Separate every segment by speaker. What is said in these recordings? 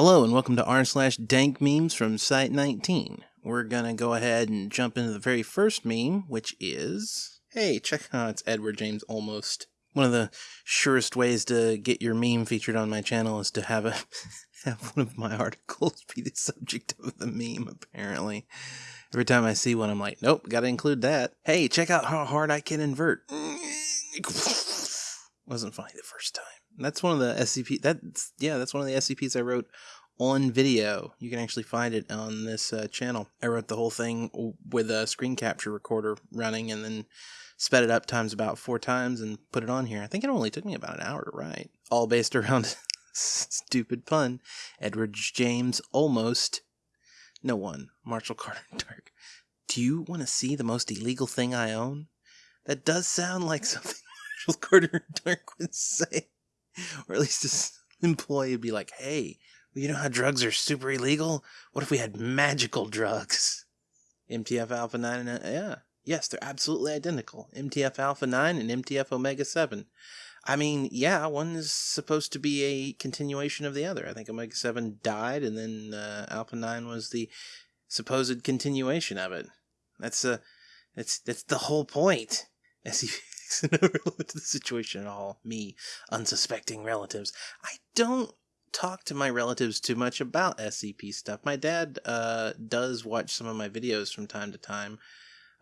Speaker 1: Hello and welcome to r slash dank memes from Site 19. We're gonna go ahead and jump into the very first meme, which is hey, check out it's Edward James almost. One of the surest ways to get your meme featured on my channel is to have a have one of my articles be the subject of the meme. Apparently, every time I see one, I'm like, nope, got to include that. Hey, check out how hard I can invert. Wasn't funny the first time. That's one of the SCP. That's yeah, that's one of the SCPs I wrote on video. You can actually find it on this uh, channel. I wrote the whole thing with a screen capture recorder running, and then sped it up times about four times and put it on here. I think it only took me about an hour to write. All based around stupid pun. Edward James almost No one. Marshall Carter Dark. Do you want to see the most illegal thing I own? That does sound like something Marshall Carter Dark would say. or at least this employee would be like, hey, you know how drugs are super illegal? What if we had magical drugs? MTF Alpha 9 and, uh, yeah. Yes, they're absolutely identical. MTF Alpha 9 and MTF Omega 7. I mean, yeah, one is supposed to be a continuation of the other. I think Omega 7 died, and then uh, Alpha 9 was the supposed continuation of it. That's, uh, that's, that's the whole point. SCP relevant to the situation at all. Me, unsuspecting relatives. I don't talk to my relatives too much about SCP stuff. My dad uh, does watch some of my videos from time to time,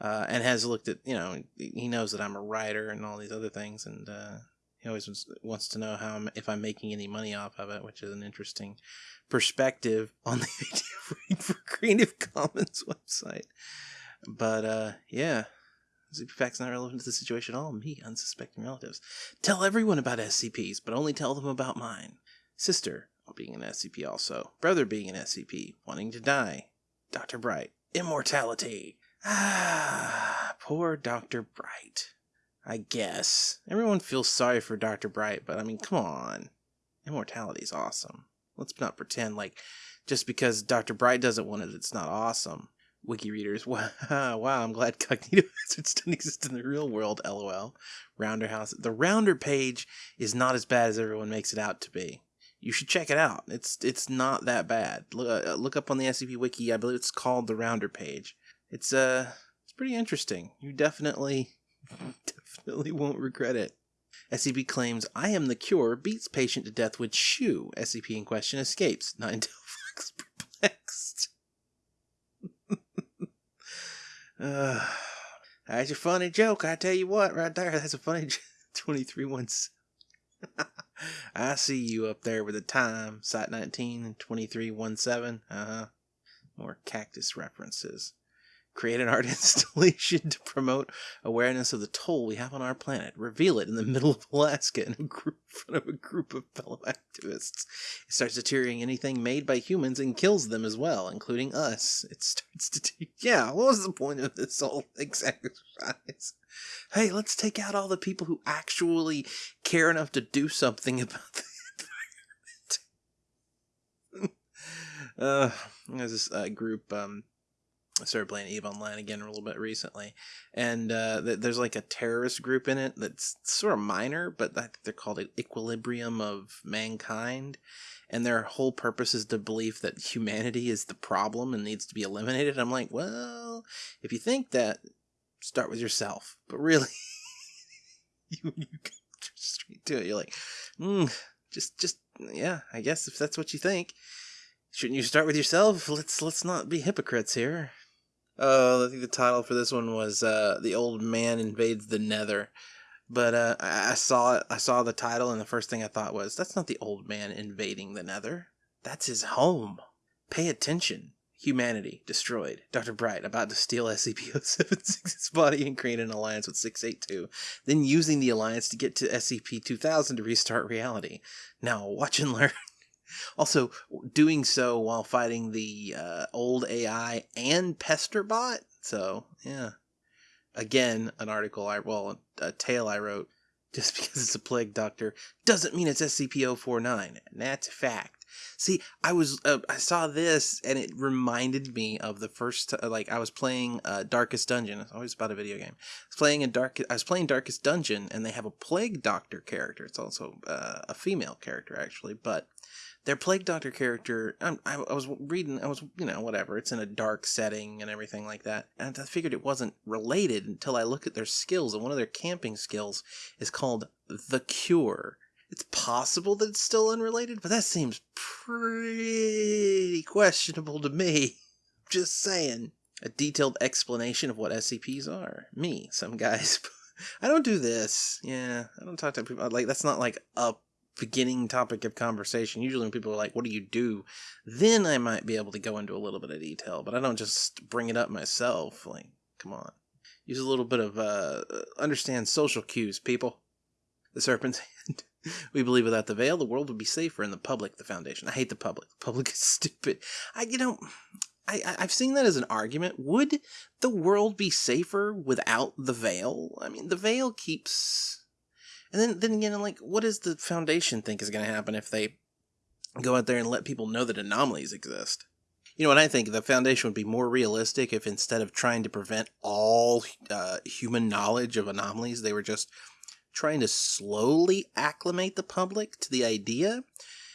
Speaker 1: uh, and has looked at you know he knows that I'm a writer and all these other things, and uh, he always wants to know how I'm, if I'm making any money off of it, which is an interesting perspective on the Creative Commons website. But uh, yeah, facts not relevant to the situation at all. Me, unsuspecting relatives. Tell everyone about SCPs, but only tell them about mine. Sister, being an SCP also. Brother being an SCP, wanting to die. Dr. Bright. Immortality. Ah, poor Dr. Bright. I guess. Everyone feels sorry for Dr. Bright, but I mean, come on. Immortality is awesome. Let's not pretend like just because Dr. Bright doesn't want it, it's not awesome wiki readers. Wow, wow, I'm glad Cognito Hazards don't exist in the real world, lol. Rounderhouse. The Rounder page is not as bad as everyone makes it out to be. You should check it out. It's it's not that bad. Look, uh, look up on the SCP wiki. I believe it's called the Rounder page. It's uh it's pretty interesting. You definitely definitely won't regret it. SCP claims I am the cure, beats patient to death with shoe. SCP in question escapes, not until Fox Uh, that's a funny joke. I tell you what, right there, that's a funny joke. 23 ones. I see you up there with the time, Site 19 and 2317. Uh huh. More cactus references create an art installation to promote awareness of the toll we have on our planet, reveal it in the middle of Alaska in, group, in front of a group of fellow activists. It starts deteriorating anything made by humans and kills them as well, including us. It starts to. Yeah, what was the point of this whole exercise? Hey, let's take out all the people who actually care enough to do something about the environment. uh, there's this uh, group, um, I started playing Eve Online again a little bit recently, and uh, th- there's like a terrorist group in it that's sort of minor, but I think they're called Equilibrium of Mankind, and their whole purpose is to believe that humanity is the problem and needs to be eliminated. I'm like, well, if you think that, start with yourself. But really, you you go straight to it. You're like, mm, just just yeah, I guess if that's what you think. Shouldn't you start with yourself? Let's let's not be hypocrites here. Uh, I think the title for this one was uh, "The Old Man Invades the Nether," but uh, I, I saw it. I saw the title, and the first thing I thought was, "That's not the old man invading the Nether. That's his home. Pay attention." Humanity destroyed. Dr. Bright about to steal SCP-076's body and create an alliance with 682, then using the alliance to get to SCP-2000 to restart reality. Now watch and learn. Also, doing so while fighting the uh, old AI and Pesterbot. So, yeah. Again, an article I, well, a tale I wrote. Just because it's a plague doctor doesn't mean it's SCP-049. And that's a fact. See, I was, uh, I saw this and it reminded me of the first, like, I was playing uh, Darkest Dungeon. It's always about a video game. I was playing a dark, I was playing Darkest Dungeon and they have a plague doctor character. It's also uh, a female character, actually, but their plague doctor character I, I, I was reading i was you know whatever it's in a dark setting and everything like that and i figured it wasn't related until i look at their skills and one of their camping skills is called the cure it's possible that it's still unrelated but that seems pretty questionable to me just saying a detailed explanation of what scps are me some guys I don't do this. Yeah, I don't talk to people like that's not like a beginning topic of conversation. Usually, when people are like, "What do you do?" then I might be able to go into a little bit of detail. But I don't just bring it up myself. Like, come on, use a little bit of uh, understand social cues, people. The serpent's. we believe without the veil, the world would be safer, and the public, the foundation. I hate the public. The public is stupid. I, you know, I, I've seen that as an argument. Would the world be safer without the veil? I mean, the veil keeps. And then, then again, like, what does the Foundation think is going to happen if they go out there and let people know that anomalies exist? You know what I think? The Foundation would be more realistic if instead of trying to prevent all uh, human knowledge of anomalies, they were just trying to slowly acclimate the public to the idea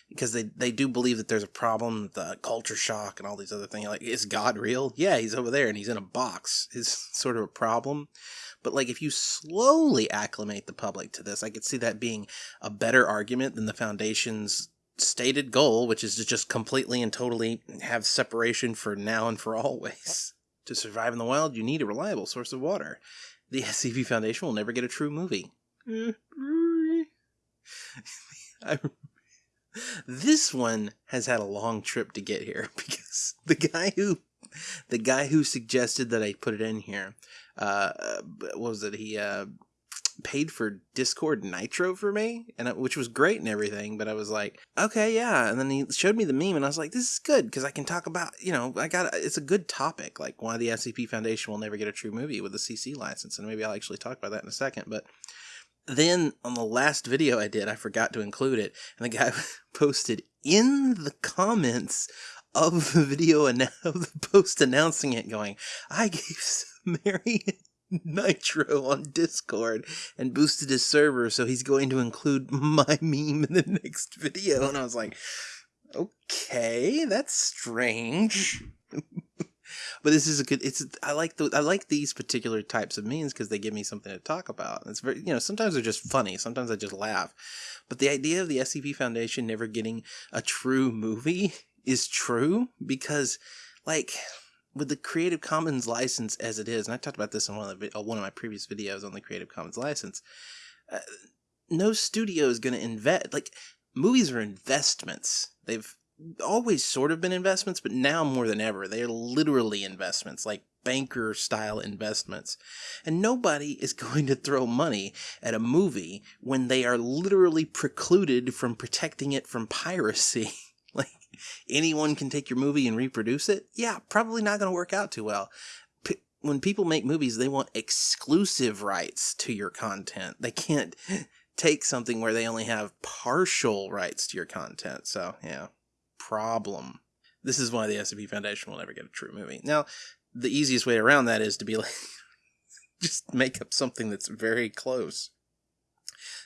Speaker 1: because they, they do believe that there's a problem, the culture shock and all these other things. Like, is God real? Yeah, he's over there and he's in a box. Is sort of a problem. But like, if you slowly acclimate the public to this, I could see that being a better argument than the foundation's stated goal, which is to just completely and totally have separation for now and for always. To survive in the wild, you need a reliable source of water. The SCP Foundation will never get a true movie. I this one has had a long trip to get here because the guy who the guy who suggested that I put it in here, uh, what was it? He uh, paid for Discord Nitro for me, and it, which was great and everything. But I was like, okay, yeah. And then he showed me the meme, and I was like, this is good because I can talk about, you know, I got it's a good topic, like why the SCP Foundation will never get a true movie with a CC license, and maybe I'll actually talk about that in a second. But then on the last video I did, I forgot to include it, and the guy posted in the comments of the video and of the post announcing it, going, "I gave Mary Nitro on Discord and boosted his server, so he's going to include my meme in the next video." And I was like, "Okay, that's strange." But this is a good it's i like the i like these particular types of memes because they give me something to talk about. It's very you know sometimes they're just funny sometimes i just laugh. But the idea of the scp foundation never getting a true movie is true because like with the creative commons license as it is and i talked about this in one of the uh, one of my previous videos on the creative commons license uh, no studio is going to invest like movies are investments. They've always sort of been investments, but now more than ever, they are literally investments, like banker style investments. And nobody is going to throw money at a movie when they are literally precluded from protecting it from piracy. like, anyone can take your movie and reproduce it? Yeah, probably not going to work out too well. When people make movies, they want exclusive rights to your content. They can't take something where they only have partial rights to your content. So, yeah problem. This is why the SCP Foundation will never get a true movie. Now, the easiest way around that is to be like, just make up something that's very close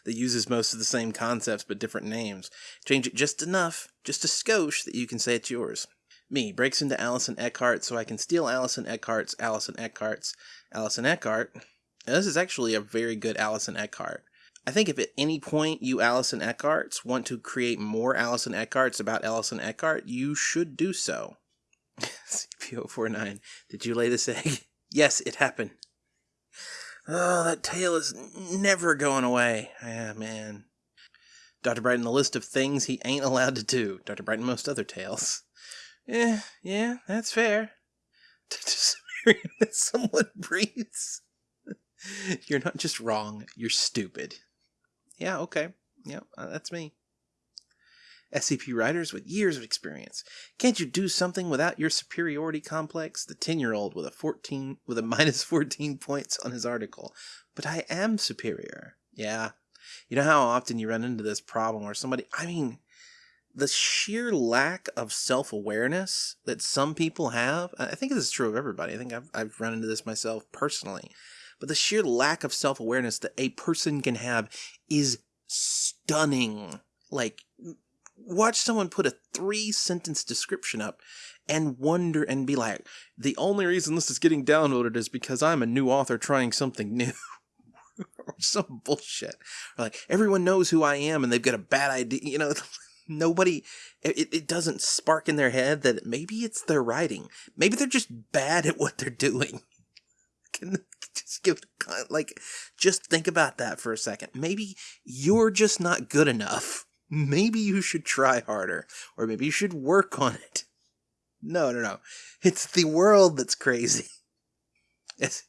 Speaker 1: that uses most of the same concepts but different names. Change it just enough, just a skosh, that you can say it's yours. Me breaks into Alison Eckhart so I can steal Alison Eckhart's Alison Eckhart's Alison Eckhart. Now, this is actually a very good Alison Eckhart. I think if at any point you Allison Eckharts want to create more Allison Eckharts about Allison Eckhart, you should do so. CP049, did you lay this egg? yes, it happened. Oh, that tail is never going away. Ah, man. Dr. Brighton, the list of things he ain't allowed to do. Dr. Brighton, most other tales. Yeah, yeah, that's fair. someone breathes. You're not just wrong, you're stupid. Yeah, okay. Yeah, uh, that's me. SCP writers with years of experience. Can't you do something without your superiority complex? The 10-year-old with a 14 with a minus 14 points on his article. But I am superior. Yeah. You know how often you run into this problem where somebody I mean the sheer lack of self-awareness that some people have, I think this is true of everybody. I think I've, I've run into this myself personally but the sheer lack of self awareness that a person can have is stunning. Like, watch someone put a three sentence description up and wonder and be like, the only reason this is getting downloaded is because I'm a new author trying something new. or some bullshit. Or like, everyone knows who I am and they've got a bad idea. You know, nobody, it, it doesn't spark in their head that maybe it's their writing. Maybe they're just bad at what they're doing. Can just give, like, just think about that for a second. Maybe you're just not good enough. Maybe you should try harder, or maybe you should work on it. No, no, no. It's the world that's crazy. It's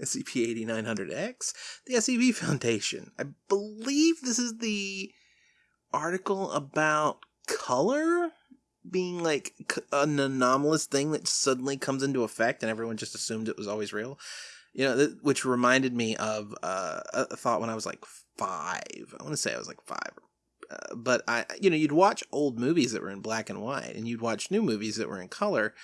Speaker 1: SCP-8900-EX, the SCP Foundation. I believe this is the article about color being like an anomalous thing that suddenly comes into effect and everyone just assumed it was always real. You know, which reminded me of uh, a thought when I was like five. I want to say I was like five. Uh, but I, you know, you'd watch old movies that were in black and white, and you'd watch new movies that were in color,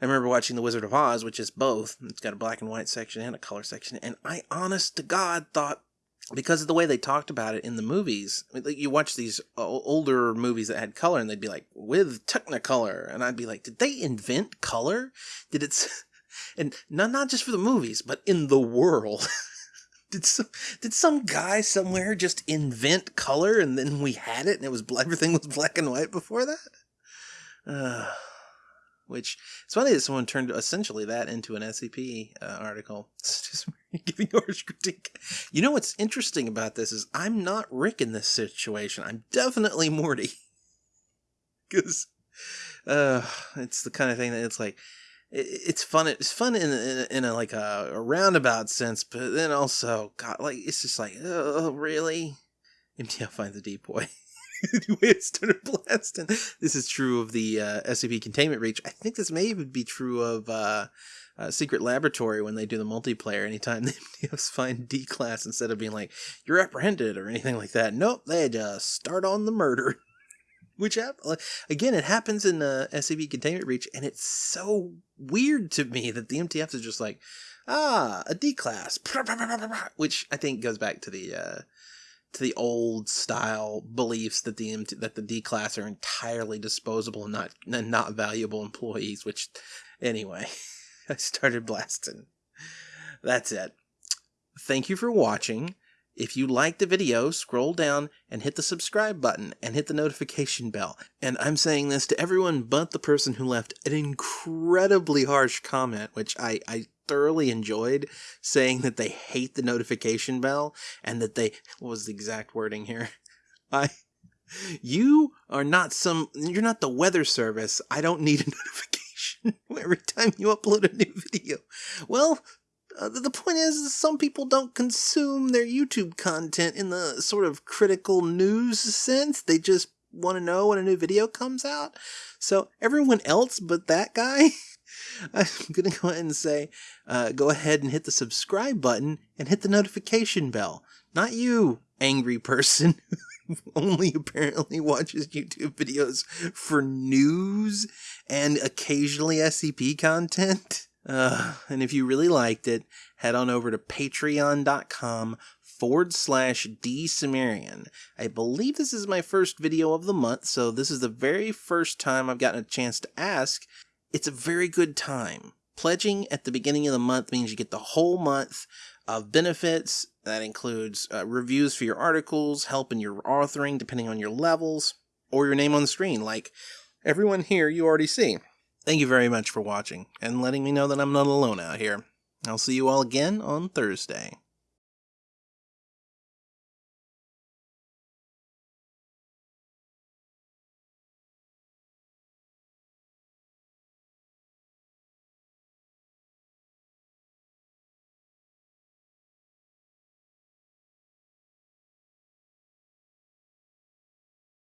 Speaker 1: I remember watching The Wizard of Oz, which is both. It's got a black and white section and a color section. And I, honest to God, thought because of the way they talked about it in the movies, I mean, like you watch these older movies that had color, and they'd be like with Technicolor, and I'd be like, did they invent color? Did it? And not not just for the movies, but in the world. did some did some guy somewhere just invent color, and then we had it, and it was everything was black and white before that? Uh, which it's funny that someone turned essentially that into an SCP uh, article. It's just giving harsh critique. You know what's interesting about this is I'm not Rick in this situation. I'm definitely Morty. Because uh, it's the kind of thing that it's like it, it's fun. It's fun in in, in a like a, a, roundabout sense, but then also God, like it's just like oh really. MTF finds a decoy. anyway, it started blasting. This is true of the uh, SCP containment breach. I think this may even be true of uh, uh, Secret Laboratory when they do the multiplayer. Anytime the MTFs find D class instead of being like, you're apprehended or anything like that. Nope, they just start on the murder. Which, again, it happens in the SCP containment breach, and it's so weird to me that the MTFs are just like, ah, a D class. Which I think goes back to the uh, to the old style beliefs that the that the D class are entirely disposable and not and not valuable employees. Which, anyway, I started blasting. That's it. Thank you for watching. If you liked the video, scroll down and hit the subscribe button and hit the notification bell. And I'm saying this to everyone but the person who left an incredibly harsh comment, which I, I thoroughly enjoyed saying that they hate the notification bell and that they what was the exact wording here? I you are not some you're not the weather service. I don't need a notification every time you upload a new video. Well uh, the point is some people don't consume their youtube content in the sort of critical news sense. They just want to know when a new video comes out. So everyone else but that guy I'm going to go ahead and say, uh, go ahead and hit the subscribe button and hit the notification bell. Not you, angry person who only apparently watches YouTube videos for news and occasionally SCP content. Uh, and if you really liked it, head on over to patreon.com forward slash dsumerian. I believe this is my first video of the month, so this is the very first time I've gotten a chance to ask it's a very good time. Pledging at the beginning of the month means you get the whole month of benefits. That includes uh, reviews for your articles, help in your authoring depending on your levels, or your name on the screen, like everyone here you already see. Thank you very much for watching and letting me know that I'm not alone out here. I'll see you all again on Thursday.